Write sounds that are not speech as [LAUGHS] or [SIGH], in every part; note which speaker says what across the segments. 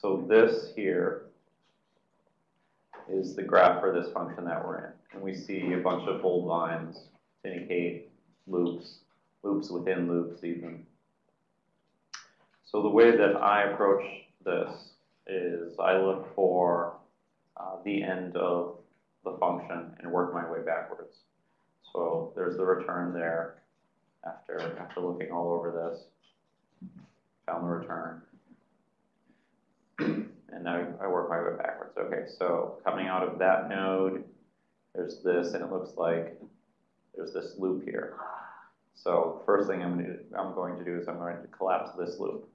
Speaker 1: so this here is the graph for this function that we're in. And we see a bunch of bold lines to indicate loops, loops within loops even. So the way that I approach this is I look for uh, the end of the function and work my way backwards. So there's the return there after, after looking all over this. Found the return. And now I work my way backwards. Okay, so coming out of that node, there's this, and it looks like there's this loop here. So first thing I'm going to do, I'm going to do is I'm going to collapse this loop.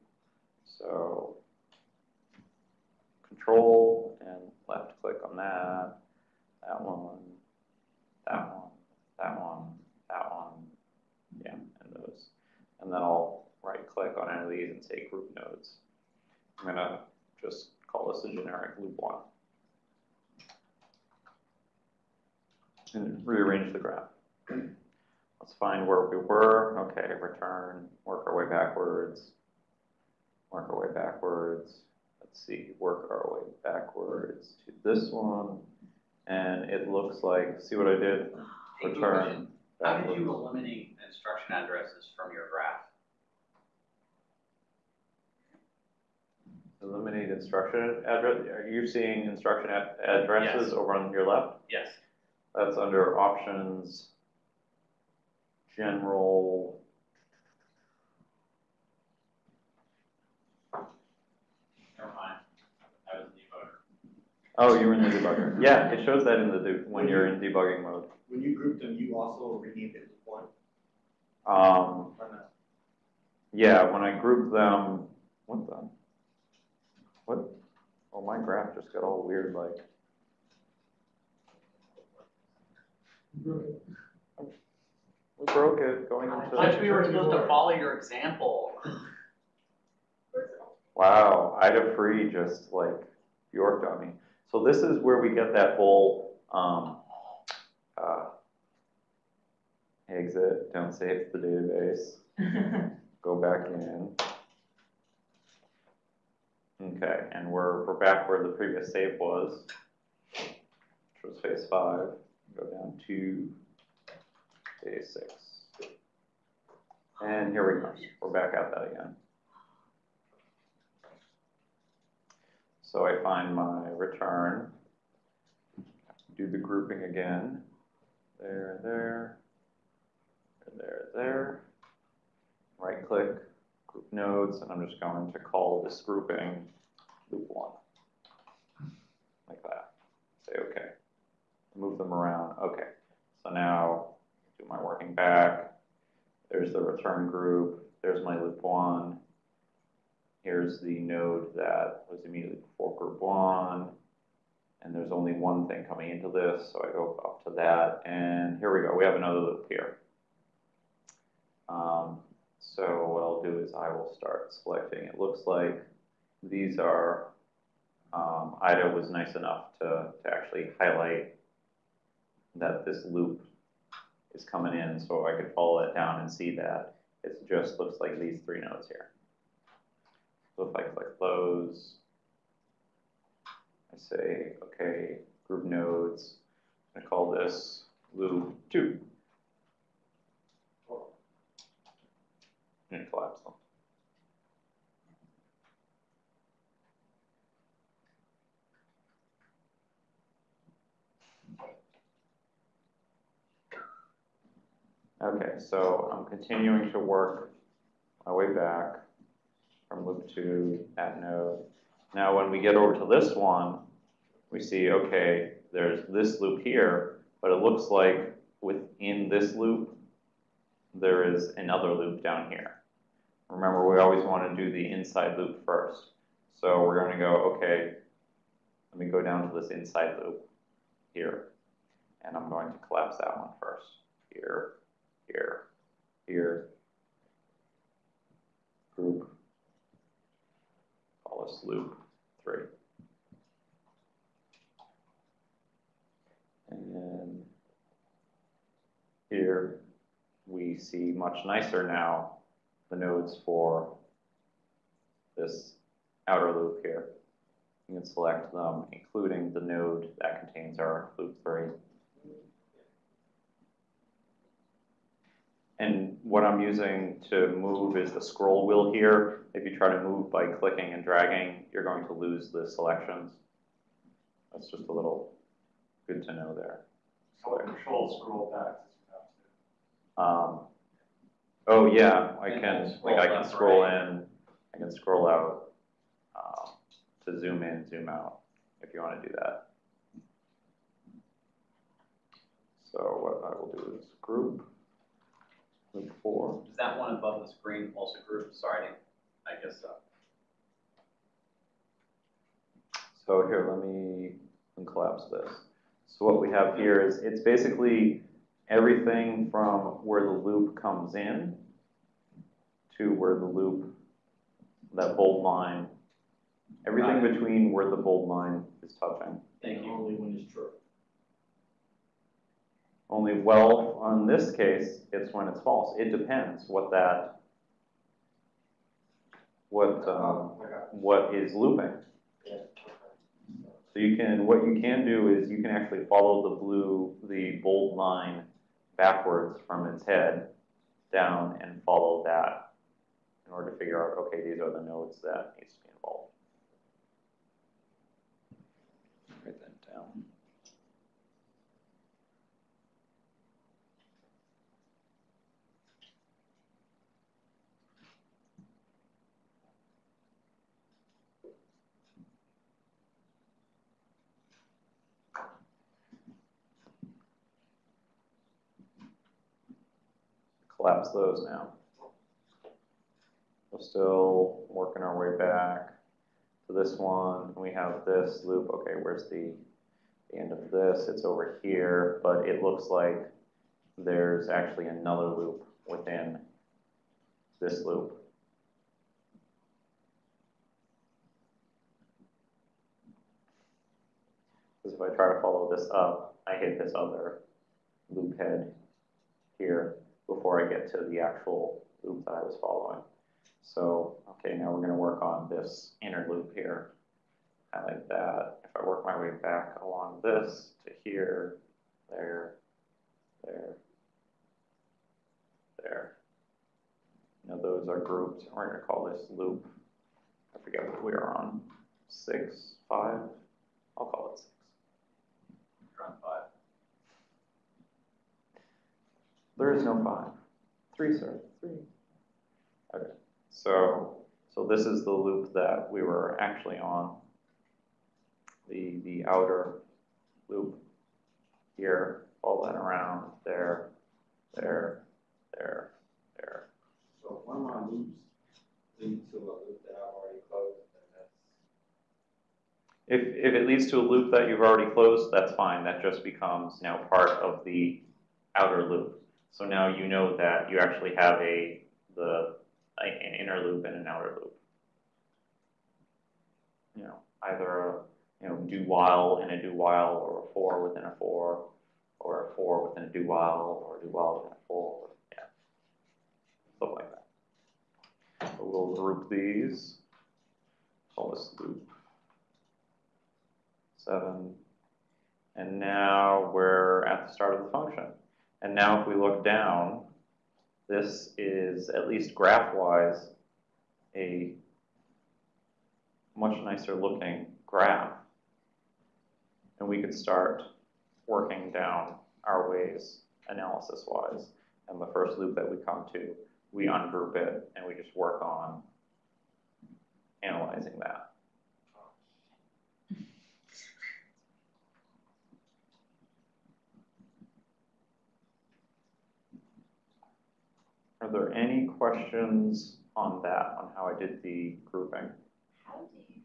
Speaker 1: So control and left click on that, that one, that one, that one, that one, yeah, and those. And then I'll right click on any of these and say group nodes. I'm going to just call this a generic loop one. And rearrange the graph. Let's find where we were. Okay, return, work our way backwards, work our way backwards. Let's see, work our way backwards to this one. And it looks like, see what I did? Return.
Speaker 2: How did you eliminate instruction addresses from your graph?
Speaker 1: Eliminate instruction address. Are you seeing instruction ad- addresses
Speaker 2: Yes.
Speaker 1: over on your left?
Speaker 2: Yes.
Speaker 1: That's under options, general.
Speaker 2: Never mind. I was the debugger.
Speaker 1: Oh, you were in the debugger. Yeah, it shows that in the de- when you're in debugging mode.
Speaker 3: When you group them, you also renamed it to one,
Speaker 1: Um,
Speaker 3: or not?
Speaker 1: yeah, when I group them, what the? What? Oh, my graph just got all weird, like. We broke it going
Speaker 2: I
Speaker 1: into.
Speaker 2: thought we were supposed to follow your example.
Speaker 1: Wow, Ida Free just like yorked on me. So this is where we get that whole, um, uh, exit, don't save the database, [LAUGHS] go back in. Okay, and we're, we're back where the previous save was, which was phase five, go down to phase six. And here we go, we're back at that again. So I find my return, do the grouping again, there, there, there, there. Right click, group nodes, and I'm just going to call this grouping loop one. Like that. Say okay. Move them around. Okay. So now do my working back. There's the return group. There's my loop one. Here's the node that was immediately before group one. And there's only one thing coming into this, so I go up to that. And here we go. We have another loop here. Um, so what I'll do is I will start selecting. It looks like these are, um, Ida was nice enough to, to actually highlight that this loop is coming in, so I could follow it down and see that. It just looks like these three nodes here. So if I click close, I say, okay, group nodes, I call this loop two. And collapse them. Okay, so I'm continuing to work my way back from loop two, that node. Now, when we get over to this one, we see, okay, there's this loop here, but it looks like within this loop, there is another loop down here. Remember, we always want to do the inside loop first. So we're going to go, okay, let me go down to this inside loop here. And I'm going to collapse that one first. Here, here, here. Group. Call this loop three. And then here we see much nicer now the nodes for this outer loop here. You can select them, including the node that contains our loop three. And what I'm using to move is the scroll wheel here. If you try to move by clicking and dragging, you're going to lose the selections. That's just a little good to know there.
Speaker 4: So control scroll back as you have to.
Speaker 1: Um, oh yeah, I
Speaker 2: And
Speaker 1: can,
Speaker 2: then
Speaker 1: like I
Speaker 2: scroll
Speaker 1: can scroll
Speaker 2: right.
Speaker 1: in, I can scroll out, um, to zoom in, zoom out, if you wanna do that. So what I will do is group, group four,
Speaker 2: Is that one above the screen also grouped? Sorry, I guess so.
Speaker 1: so here, let me collapse this. So what we have here is, it's basically everything from where the loop comes in to where the loop, that bold line, everything
Speaker 2: Got
Speaker 1: between where the bold line is touching.
Speaker 2: Thank you.
Speaker 3: Only when it's true.
Speaker 1: Only, well, on this case, it's when it's false. It depends what that, what, um,
Speaker 3: I got
Speaker 1: what is looping.
Speaker 3: it. Yeah, okay.
Speaker 1: So you can, what you can do is you can actually follow the blue, the bold line backwards from its head down and follow that in order to figure out, okay, these are the nodes that needs to be involved. Write that down. Collapse those now. We're still working our way back to this one. We have this loop. Okay, where's the, the end of this? It's over here, but it looks like there's actually another loop within this loop. Because if I try to follow this up, I hit this other loop head here before I get to the actual loop that I was following. So, okay, now we're gonna work on this inner loop here. Highlight that. If I work my way back along this to here, there, there, there. Now those are grouped. We're gonna call this loop. I forget what we are on. Six, five? I'll call it six.
Speaker 2: You're on five.
Speaker 1: There is no five. Three, sir. Three. Okay. So, so this is the loop that we were actually on. The, the outer loop here, all that around, there, there, there, there.
Speaker 3: So if one of my loops lead to a loop that I've already closed, then that's.
Speaker 1: If, if it leads to a loop that you've already closed, that's fine. That just becomes now part of the outer loop. So now you know that you actually have a, the, an inner loop and an outer loop. You know, either a, you know, do while in a do while, or a for within a for, or a for within a do while, or a do while within a for, yeah. Like that. So we'll group these. Call this loop seven. And now we're at the start of the function. And now if we look down, this is, at least graph-wise, a much nicer looking graph. And we could start working down our ways analysis-wise. And the first loop that we come to, we ungroup it and we just work on analyzing that. Are there any questions on that, on how I did the grouping?
Speaker 5: How do you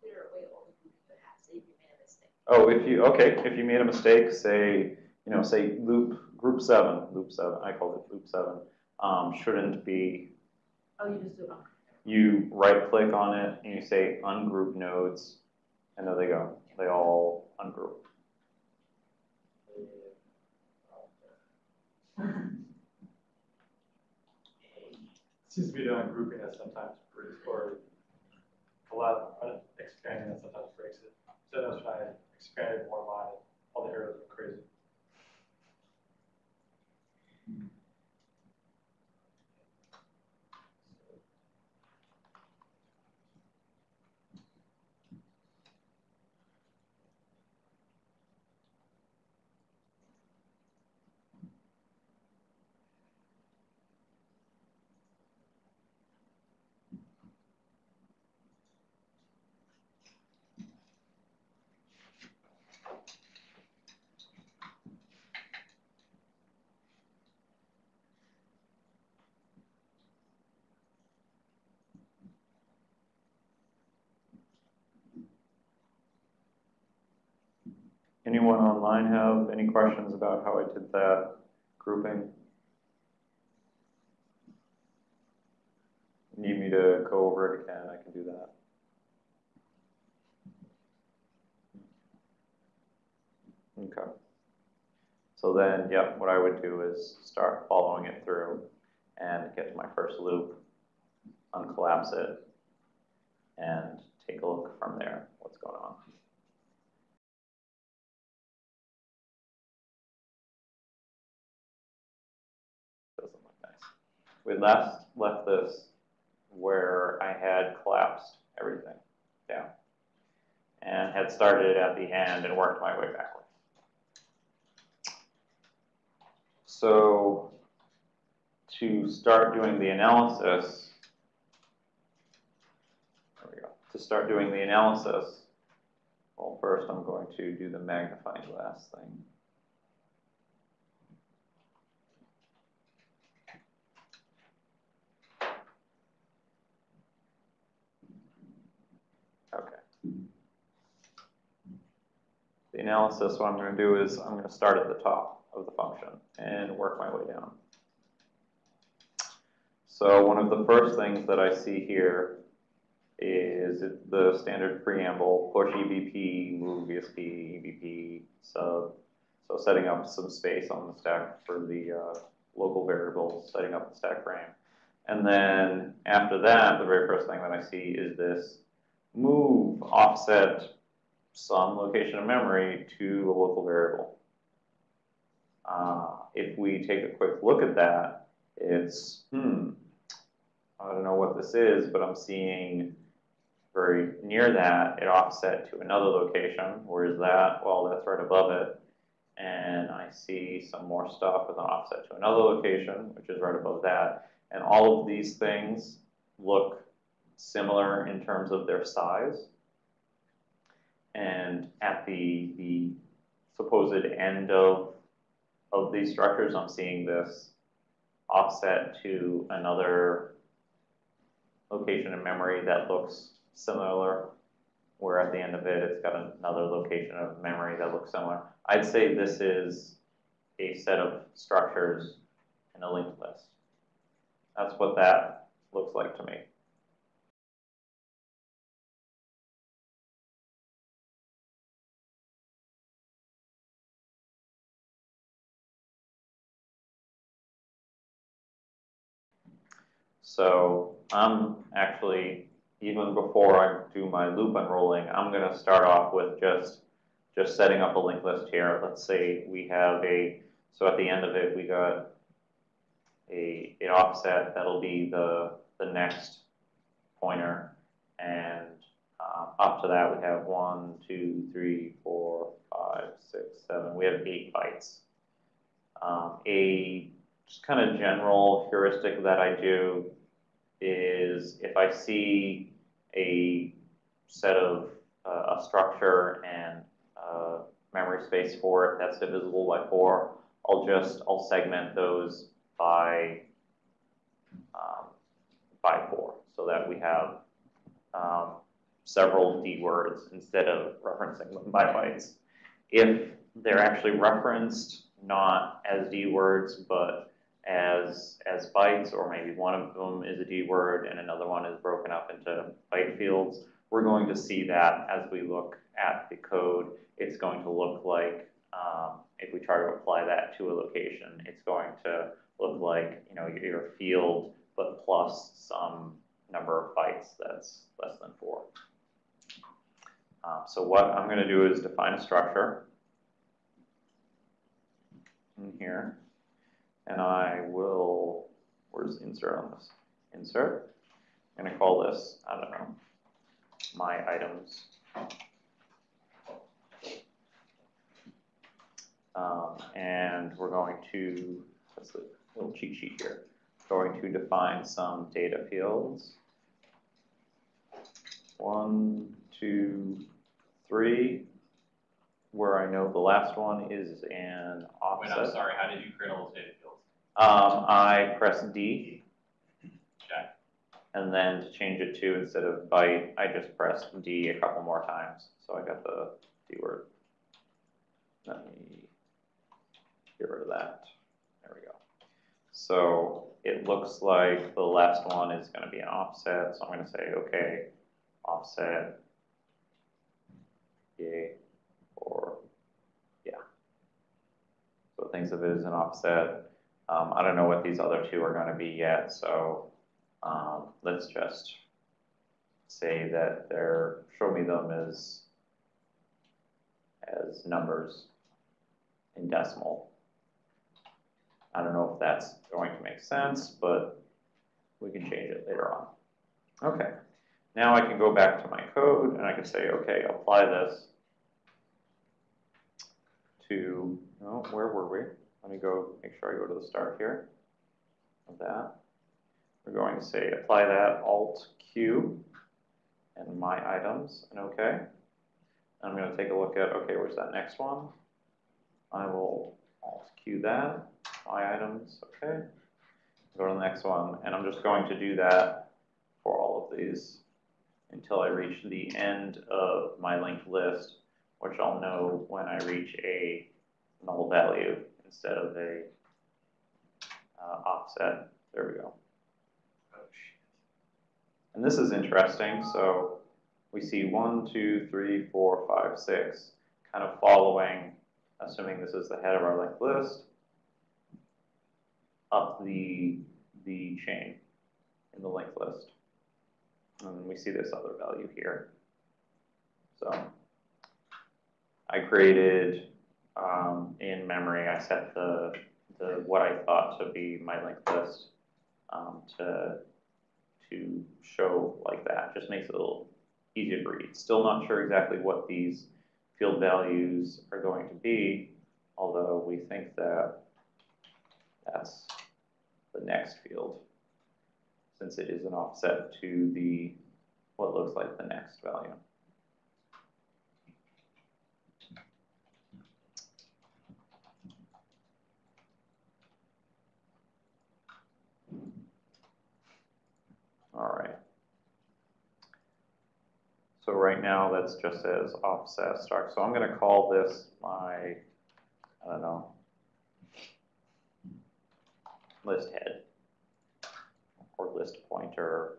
Speaker 5: clear away all the groups you have, say if you made a mistake?
Speaker 1: Oh, if you, okay, if you made a mistake, say, you know, say loop, group seven, loop seven, I called it loop seven, um, shouldn't be,
Speaker 5: Oh, you just do it on.
Speaker 1: you right click on it and you say ungroup nodes, and there they go, they all ungroup.
Speaker 4: Seems to be done grouping that sometimes brings or collab, uh, expanding that sometimes breaks it. So that's why I expanded more line, all the arrows went crazy.
Speaker 1: Anyone online have any questions about how I did that grouping? Need me to go over it again, I can do that. Okay. So then, yep, what I would do is start following it through and get to my first loop, uncollapse it, and take a look from there, what's going on. We last left this where I had collapsed everything down and had started at the end and worked my way backwards. So to start doing the analysis, there we go. To start doing the analysis, well, first I'm going to do the magnifying glass thing. Okay. The analysis, what I'm going to do is I'm going to start at the top of the function and work my way down. So one of the first things that I see here is the standard preamble, push EBP, move ESP, EBP, sub. So setting up some space on the stack for the uh, local variables, setting up the stack frame. And then after that, the very first thing that I see is this move offset some location of memory to a local variable. Uh, if we take a quick look at that, it's, hmm, I don't know what this is, but I'm seeing very near that, it offset to another location. Where is that? Well, that's right above it. And I see some more stuff with an offset to another location, which is right above that. And all of these things look similar in terms of their size. And at the, the supposed end of, of these structures, I'm seeing this offset to another location in memory that looks similar, where at the end of it, it's got another location of memory that looks similar. I'd say this is a set of structures in a linked list. That's what that looks like to me. So I'm actually, even before I do my loop unrolling, I'm gonna start off with just, just setting up a linked list here. Let's say we have a, so at the end of it, we got a, an offset that'll be the, the next pointer. And uh, up to that, we have one, two, three, four, five, six, seven. We have eight bytes. Um, a just kind of general heuristic that I do is if I see a set of uh, a structure and uh, memory space for it that's divisible by four, I'll just I'll segment those by um, by four so that we have um, several D words instead of referencing them by bytes. If they're actually referenced not as D words but as as bytes, or maybe one of them is a D word and another one is broken up into byte fields. We're going to see that as we look at the code. It's going to look like um, if we try to apply that to a location, it's going to look like you know your field, but plus some number of bytes that's less than four. Um, so what I'm gonna do is define a structure in here, and I will, where's insert on this? Insert, I'm gonna call this, I don't know, my items. Um, and we're going to, that's the little cheat sheet here, going to define some data fields. One, two, three, where I know the last one is an offset. Wait.
Speaker 2: I'm sorry, how did you create all those data fields?
Speaker 1: Um, I press D, and then to change it to, instead of byte, I just pressed D a couple more times, so I got the D word. Let me get rid of that, there we go. So it looks like the last one is gonna be an offset, so I'm gonna say, okay, offset. Yay, or, yeah. So think of it as an offset. Um, I don't know what these other two are gonna be yet, so, um, let's just say that they're, show me them as, as numbers in decimal. I don't know if that's going to make sense, but we can change it later on. Okay, now I can go back to my code and I can say, okay, apply this to, no, where were we? Let me go, make sure I go to the start here of that. We're going to say apply that Alt Q and my items and okay. I'm going to take a look at, okay, where's that next one? I will Alt Q that, my items, okay. Go to the next one, and I'm just going to do that for all of these until I reach the end of my linked list, which I'll know when I reach a null value instead of a uh, offset. There we go.
Speaker 4: Oh.
Speaker 1: And this is interesting, so we see one, two, three, four, five, six, kind of following, assuming this is the head of our linked list, up the, the chain in the linked list. And we see this other value here. So I created, um, in memory, I set the, the, what I thought to be my linked list, um, to to show like that, just makes it a little easier to read. Still not sure exactly what these field values are going to be, although we think that that's the next field, since it is an offset to the, what looks like the next value. All right. So right now, that's just as offset start. So I'm gonna call this my, I don't know, list head or list pointer.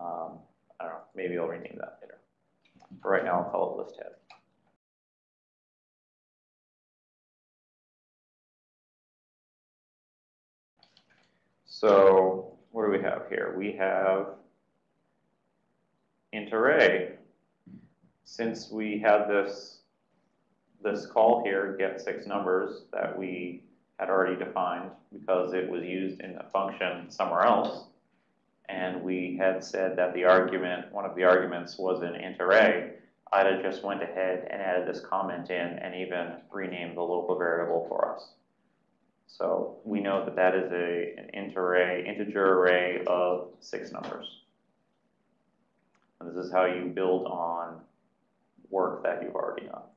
Speaker 1: Um, I don't know, maybe I'll rename that later. For right now, I'll call it list head. So what do we have here? We have int array. Since we had this, this call here, get six numbers that we had already defined because it was used in a function somewhere else. And we had said that the argument, one of the arguments was an int array. Ida just went ahead and added this comment in and even renamed the local variable for us. So we know that that is a, an int array, integer array of six numbers. And this is how you build on work that you've already done.